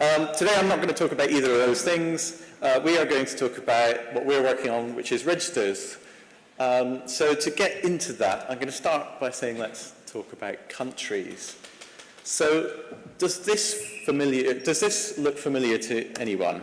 Um, today I'm not going to talk about either of those things. Uh, we are going to talk about what we're working on, which is registers. Um, so to get into that, I'm going to start by saying let's talk about countries. So does this, familiar, does this look familiar to anyone?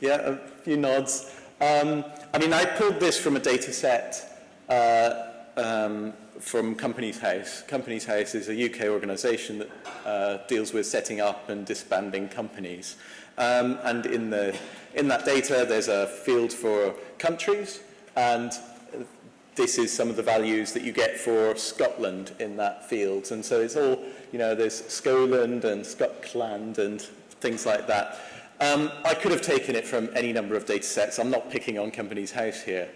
yeah, a few nods. Um, I mean, I pulled this from a data set uh, um, from Companies House. Companies House is a UK organisation that uh, deals with setting up and disbanding companies. Um, and in, the, in that data, there's a field for countries, and this is some of the values that you get for Scotland in that field. And so it's all, you know, there's Scotland and Scotland and things like that. Um, I could have taken it from any number of data sets. I'm not picking on Companies House here.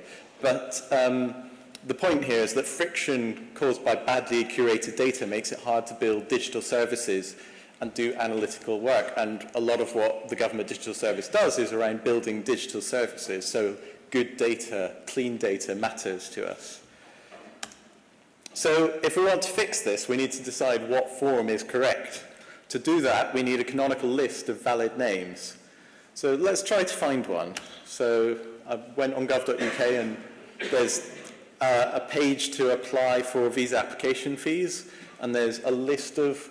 But um, the point here is that friction caused by badly curated data makes it hard to build digital services and do analytical work. And a lot of what the government digital service does is around building digital services. So good data, clean data matters to us. So if we want to fix this, we need to decide what form is correct. To do that, we need a canonical list of valid names. So let's try to find one. So I went on gov.uk and there's uh, a page to apply for visa application fees, and there's a list of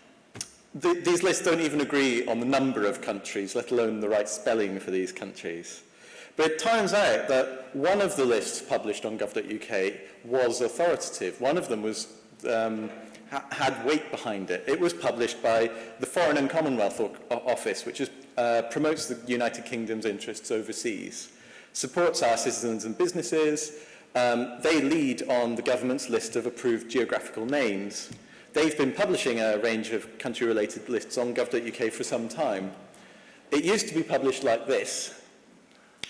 th these lists don't even agree on the number of countries, let alone the right spelling for these countries. But it turns out that one of the lists published on gov.uk was authoritative. One of them was um, ha had weight behind it. It was published by the Foreign and Commonwealth o Office, which is, uh, promotes the United Kingdom's interests overseas, supports our citizens and businesses. Um, they lead on the government's list of approved geographical names. They've been publishing a range of country-related lists on gov.uk for some time. It used to be published like this,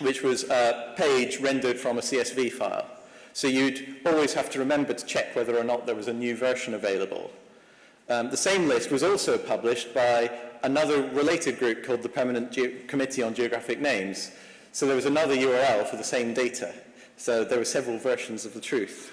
which was a page rendered from a CSV file. So you'd always have to remember to check whether or not there was a new version available. Um, the same list was also published by another related group called the Permanent Ge Committee on Geographic Names. So there was another URL for the same data. So there were several versions of the truth.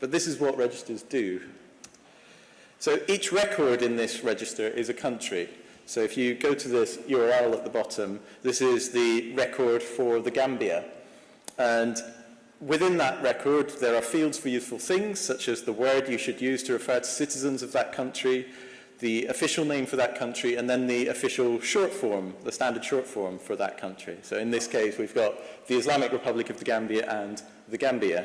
But this is what registers do. So each record in this register is a country. So if you go to this URL at the bottom, this is the record for the Gambia. And Within that record, there are fields for useful things, such as the word you should use to refer to citizens of that country, the official name for that country and then the official short form, the standard short form for that country. So in this case, we've got the Islamic Republic of the Gambia and the Gambia.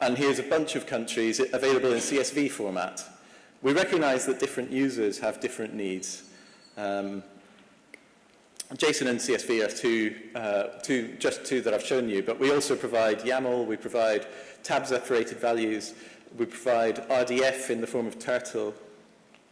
And here's a bunch of countries available in CSV format. We recognize that different users have different needs. Um, JSON and CSV are two, uh, two, just two that I've shown you, but we also provide YAML, we provide tab separated values, we provide RDF in the form of turtle,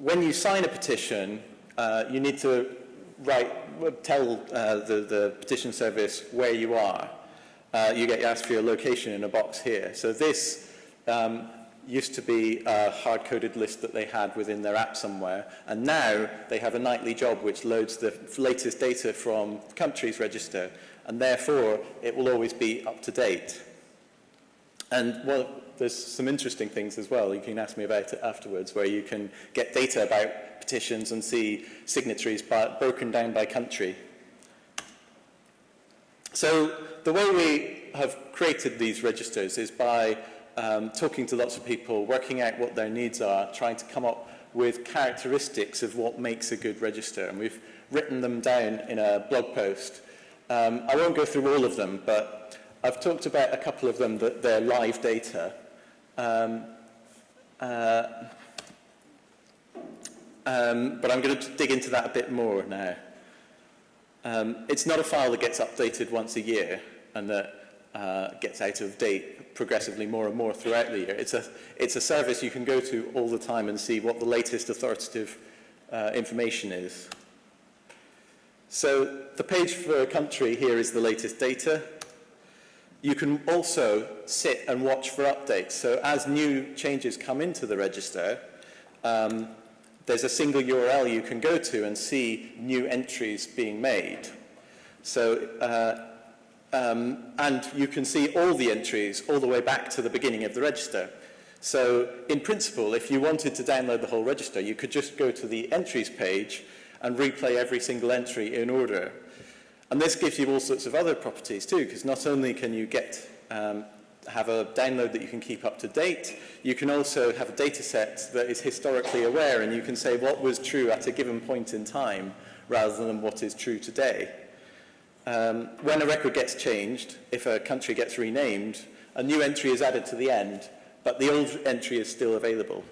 when you sign a petition, uh, you need to write tell uh, the, the petition service where you are. Uh, you get asked for your location in a box here. So this um, used to be a hard-coded list that they had within their app somewhere, and now they have a nightly job which loads the latest data from countries register, and therefore it will always be up to date. And well, there's some interesting things as well. You can ask me about it afterwards, where you can get data about petitions and see signatories broken down by country. So the way we have created these registers is by um, talking to lots of people, working out what their needs are, trying to come up with characteristics of what makes a good register. And we've written them down in a blog post. Um, I won't go through all of them, but I've talked about a couple of them that they're live data. Um, uh, um, but I'm going to dig into that a bit more now. Um, it's not a file that gets updated once a year and that uh, gets out of date progressively more and more throughout the year. It's a, it's a service you can go to all the time and see what the latest authoritative uh, information is. So the page for a country here is the latest data. You can also sit and watch for updates. So as new changes come into the register, um, there's a single URL you can go to and see new entries being made. So, uh, um, and you can see all the entries all the way back to the beginning of the register. So in principle, if you wanted to download the whole register, you could just go to the entries page and replay every single entry in order. And this gives you all sorts of other properties too, because not only can you get um, have a download that you can keep up to date. You can also have a data set that is historically aware and you can say what was true at a given point in time rather than what is true today. Um, when a record gets changed, if a country gets renamed, a new entry is added to the end, but the old entry is still available.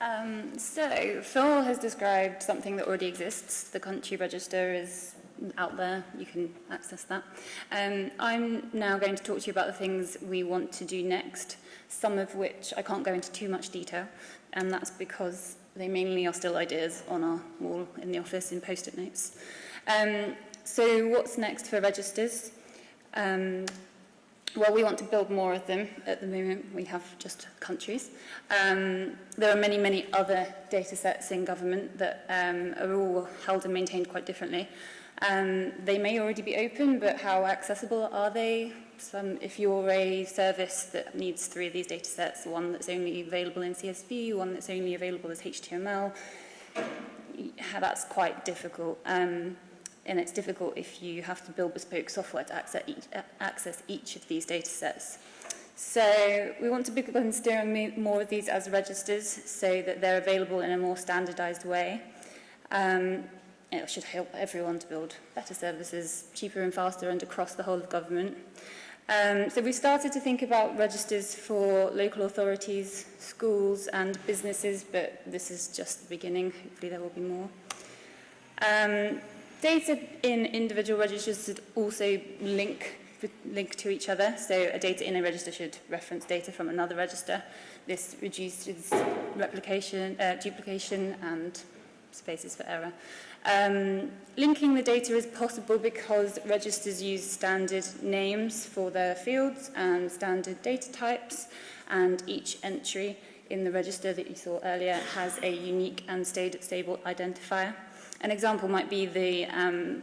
Um, so, Phil has described something that already exists. The country register is out there. You can access that. Um, I'm now going to talk to you about the things we want to do next, some of which I can't go into too much detail, and that's because they mainly are still ideas on our wall in the office in post-it notes. Um, so what's next for registers? Um, Well, we want to build more of them. At the moment, we have just countries. Um, there are many, many other data sets in government that um, are all held and maintained quite differently. Um, they may already be open, but how accessible are they? Some, if you're a service that needs three of these data sets, one that's only available in CSV, one that's only available as HTML, that's quite difficult. Um, and it's difficult if you have to build bespoke software to access each, access each of these data sets. So we want to be considering more of these as registers so that they're available in a more standardized way. Um, it should help everyone to build better services cheaper and faster and across the whole of government. Um, so we started to think about registers for local authorities, schools and businesses, but this is just the beginning. Hopefully there will be more. Um, Data in individual registers should also link link to each other. So a data in a register should reference data from another register. This reduces replication, uh, duplication and spaces for error. Um, linking the data is possible because registers use standard names for their fields and standard data types and each entry in the register that you saw earlier has a unique and stable identifier. An example might be the um,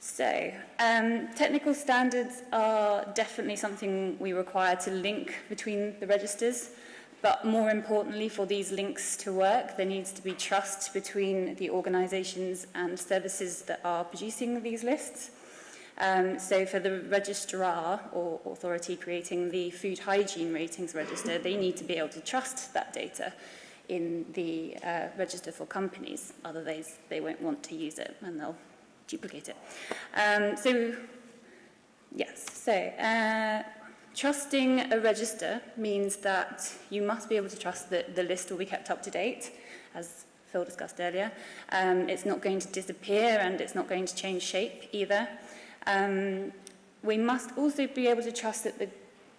So, um, technical standards are definitely something we require to link between the registers, but more importantly for these links to work, there needs to be trust between the organisations and services that are producing these lists. Um, so for the registrar or authority creating the food hygiene ratings register, they need to be able to trust that data in the uh, register for companies, otherwise they won't want to use it and they'll duplicate it. Um, so, yes, so uh, trusting a register means that you must be able to trust that the list will be kept up to date, as Phil discussed earlier. Um, it's not going to disappear and it's not going to change shape either. Um, we must also be able to trust that the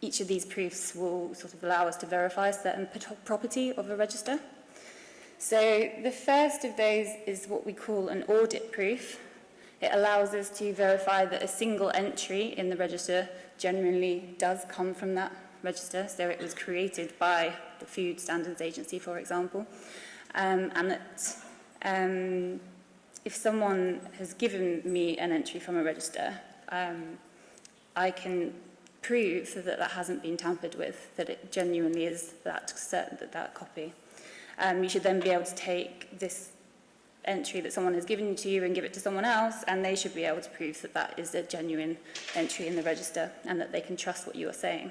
each of these proofs will sort of allow us to verify certain property of a register. So the first of those is what we call an audit proof. It allows us to verify that a single entry in the register generally does come from that register, so it was created by the Food Standards Agency, for example, um, and that um, if someone has given me an entry from a register, um, I can prove that that hasn't been tampered with, that it genuinely is that, certain that, that copy. Um, you should then be able to take this entry that someone has given to you and give it to someone else, and they should be able to prove that that is a genuine entry in the register and that they can trust what you are saying.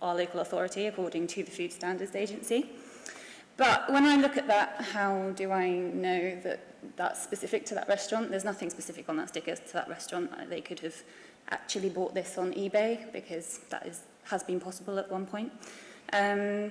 our local authority according to the Food Standards Agency. But when I look at that, how do I know that that's specific to that restaurant? There's nothing specific on that sticker to that restaurant. Uh, they could have actually bought this on eBay because that is, has been possible at one point. Um,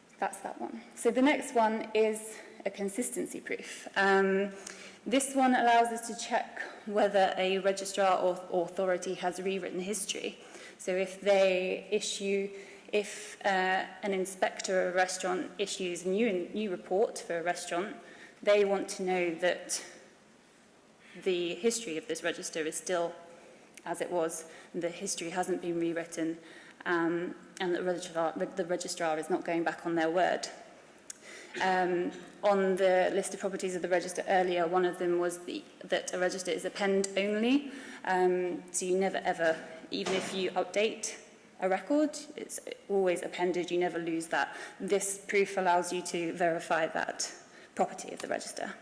that's that one. So the next one is a consistency proof. Um, this one allows us to check whether a registrar or authority has rewritten history. So if they issue if uh, an inspector of a restaurant issues a new, new report for a restaurant, they want to know that the history of this register is still as it was, the history hasn't been rewritten, um, and the registrar, the registrar is not going back on their word. Um, on the list of properties of the register earlier, one of them was the, that a register is append only, um, so you never ever, even if you update a record. It's always appended, you never lose that. This proof allows you to verify that property of the register.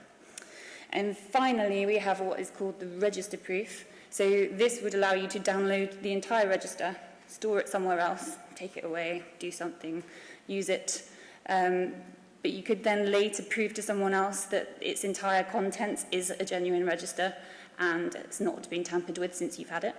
And finally, we have what is called the register proof. So this would allow you to download the entire register, store it somewhere else, take it away, do something, use it. Um, but you could then later prove to someone else that its entire contents is a genuine register and it's not been tampered with since you've had it.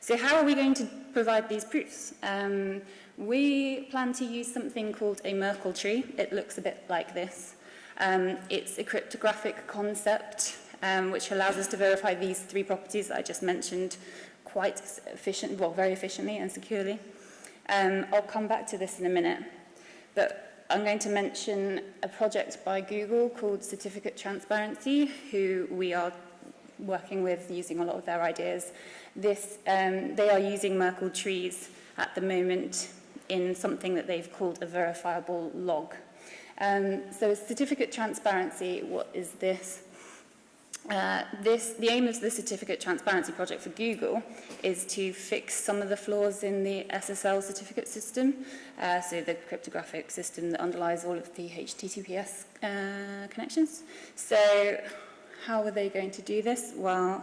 So how are we going to provide these proofs? Um, we plan to use something called a Merkle tree. It looks a bit like this. Um, it's a cryptographic concept um, which allows us to verify these three properties that I just mentioned quite efficient, well, very efficiently and securely. Um, I'll come back to this in a minute. But I'm going to mention a project by Google called Certificate Transparency, who we are working with using a lot of their ideas This, um, they are using Merkle trees at the moment in something that they've called a verifiable log. Um, so certificate transparency, what is this? Uh, this, the aim of the Certificate Transparency Project for Google is to fix some of the flaws in the SSL certificate system, uh, so the cryptographic system that underlies all of the HTTPS uh, connections. So how are they going to do this? Well,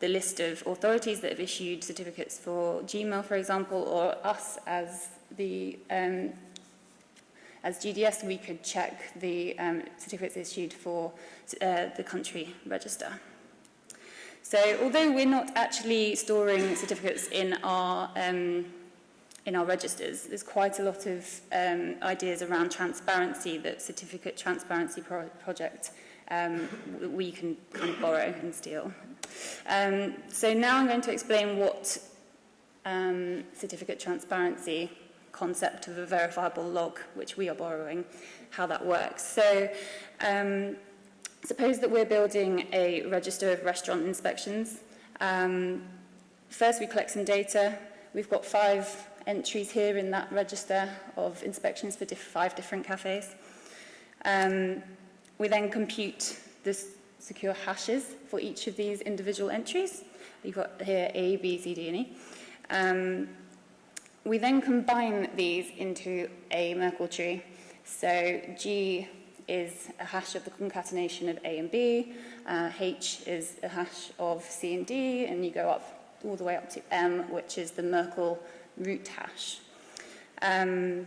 the list of authorities that have issued certificates for Gmail, for example, or us as the um, as GDS, we could check the um, certificates issued for uh, the country register. So although we're not actually storing certificates in our, um, in our registers, there's quite a lot of um, ideas around transparency, that certificate transparency pro project um, we can kind of borrow and steal. Um, so now I'm going to explain what um, certificate transparency concept of a verifiable log, which we are borrowing, how that works. So um, suppose that we're building a register of restaurant inspections. Um, first, we collect some data. We've got five entries here in that register of inspections for diff five different cafes. Um, we then compute the secure hashes for each of these individual entries. You've got here A, B, C, D, and E. Um, We then combine these into a Merkle tree. So G is a hash of the concatenation of A and B, uh, H is a hash of C and D, and you go up all the way up to M, which is the Merkle root hash. Um,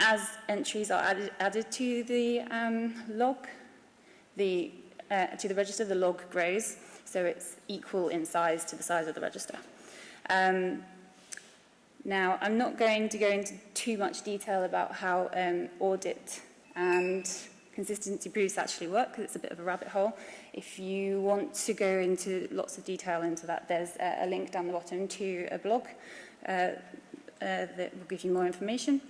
as entries are added, added to the um, log, the, uh, to the register, the log grows, so it's equal in size to the size of the register. Um, now, I'm not going to go into too much detail about how um, audit and consistency proofs actually work because it's a bit of a rabbit hole. If you want to go into lots of detail into that, there's a, a link down the bottom to a blog uh, uh, that will give you more information.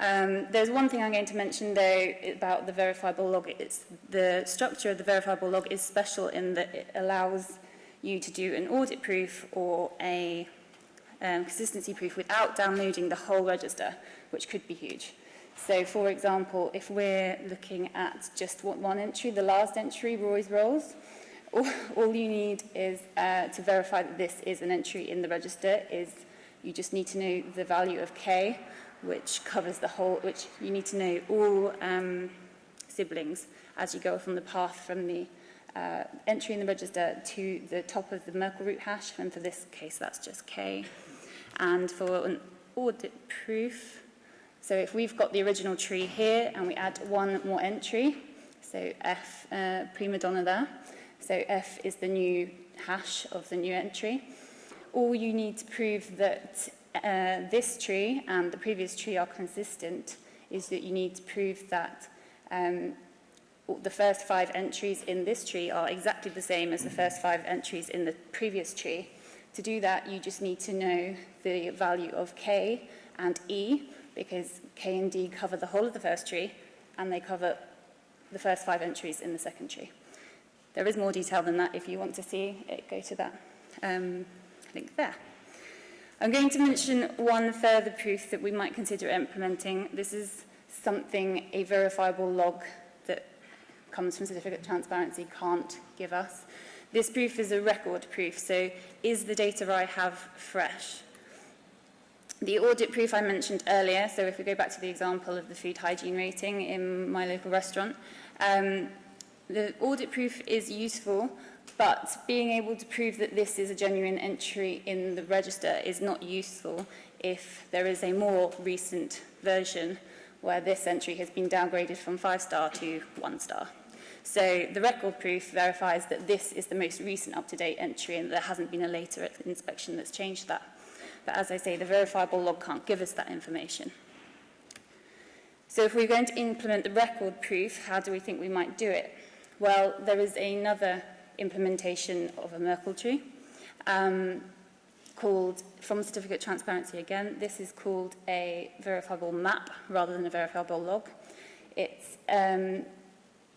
Um, there's one thing I'm going to mention though about the verifiable log. It's the structure of the verifiable log is special in that it allows you to do an audit proof or a um, consistency proof without downloading the whole register, which could be huge. So, for example, if we're looking at just one entry, the last entry, Roy's Rolls, all, all you need is uh, to verify that this is an entry in the register is you just need to know the value of K, which covers the whole, which you need to know all um, siblings as you go from the path from the uh, entry in the register to the top of the Merkle root hash, and for this case, that's just K. And for an audit proof, So if we've got the original tree here and we add one more entry, so F uh, prima donna there, so F is the new hash of the new entry, all you need to prove that uh, this tree and the previous tree are consistent is that you need to prove that um, the first five entries in this tree are exactly the same as the first five entries in the previous tree. To do that, you just need to know the value of k and e, because K and D cover the whole of the first tree and they cover the first five entries in the second tree. There is more detail than that if you want to see it, go to that um, link there. I'm going to mention one further proof that we might consider implementing. This is something a verifiable log that comes from certificate transparency can't give us. This proof is a record proof, so is the data I have fresh? The audit proof I mentioned earlier, so if we go back to the example of the food hygiene rating in my local restaurant, um, the audit proof is useful, but being able to prove that this is a genuine entry in the register is not useful if there is a more recent version where this entry has been downgraded from five star to one star. So the record proof verifies that this is the most recent up-to-date entry and there hasn't been a later inspection that's changed that. But as I say, the verifiable log can't give us that information. So if we're going to implement the record proof, how do we think we might do it? Well, there is another implementation of a Merkle tree um, called, from certificate transparency again, this is called a verifiable map rather than a verifiable log. It's um,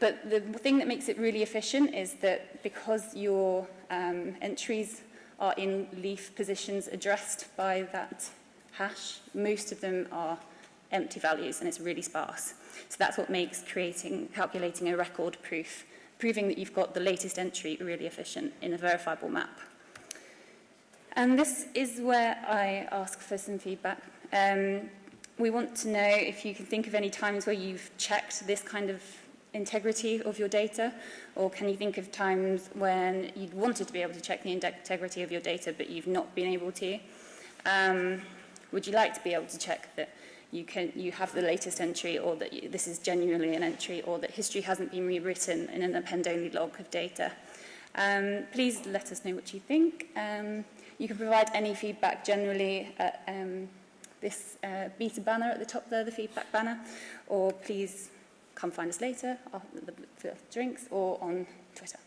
but the thing that makes it really efficient is that because your um, entries are in leaf positions addressed by that hash, most of them are empty values and it's really sparse. So that's what makes creating, calculating a record proof, proving that you've got the latest entry really efficient in a verifiable map. And this is where I ask for some feedback. Um, we want to know if you can think of any times where you've checked this kind of integrity of your data, or can you think of times when you'd wanted to be able to check the integrity of your data, but you've not been able to? Um, would you like to be able to check that you can you have the latest entry or that you, this is genuinely an entry or that history hasn't been rewritten in an append-only log of data. Um, please let us know what you think. Um, you can provide any feedback generally at um, this uh, beta banner at the top there, the feedback banner, or please come find us later after the, for drinks or on Twitter.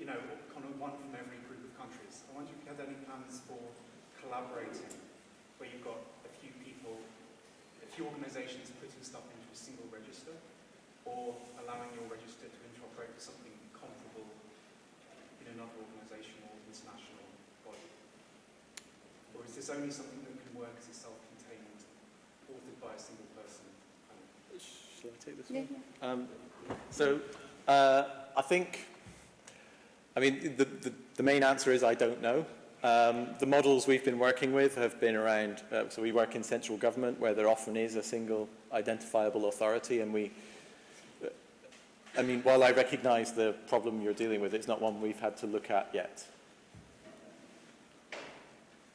you know, kind of one from every group of countries. I wonder if you have any plans for collaborating, where you've got a few people, a few organisations putting stuff into a single register, or allowing your register to interoperate with something another organisational or international body? Or is this only something that can work as a self-contained, authored by a single person? Shall I take this one? Um, so uh, I think, I mean, the, the, the, main answer is I don't know. Um, the models we've been working with have been around, uh, so we work in central government where there often is a single identifiable authority and we I mean, while I recognize the problem you're dealing with, it's not one we've had to look at yet.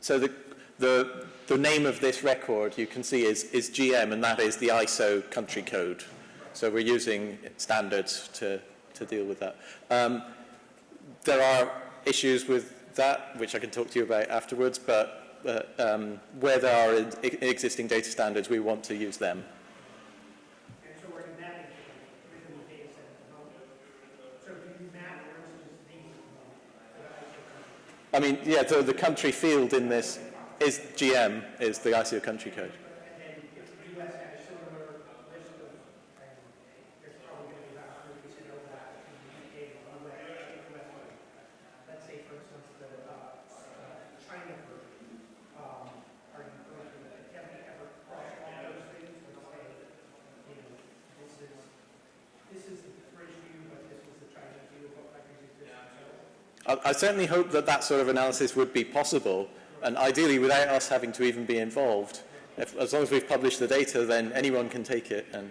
So the, the, the name of this record you can see is, is GM and that is the ISO country code. So we're using standards to, to deal with that. Um, there are issues with that, which I can talk to you about afterwards, but uh, um, where there are e-, existing data standards, we want to use them. I mean, yeah, the country field in this is GM, is the ICO country code. I, I certainly hope that that sort of analysis would be possible, and ideally without us having to even be involved. If, as long as we've published the data, then anyone can take it and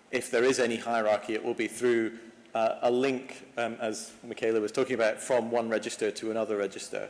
if there is any hierarchy, it will be through uh, a link, um, as Michaela was talking about, from one register to another register.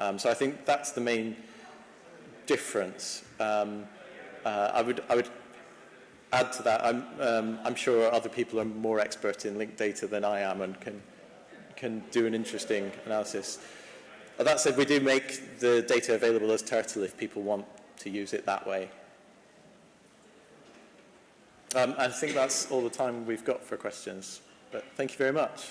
Um, so I think that's the main difference. Um, uh, I, would, I would add to that, I'm, um, I'm sure other people are more expert in linked data than I am and can, can do an interesting analysis. that said, we do make the data available as Turtle if people want to use it that way. Um, I think that's all the time we've got for questions, but thank you very much.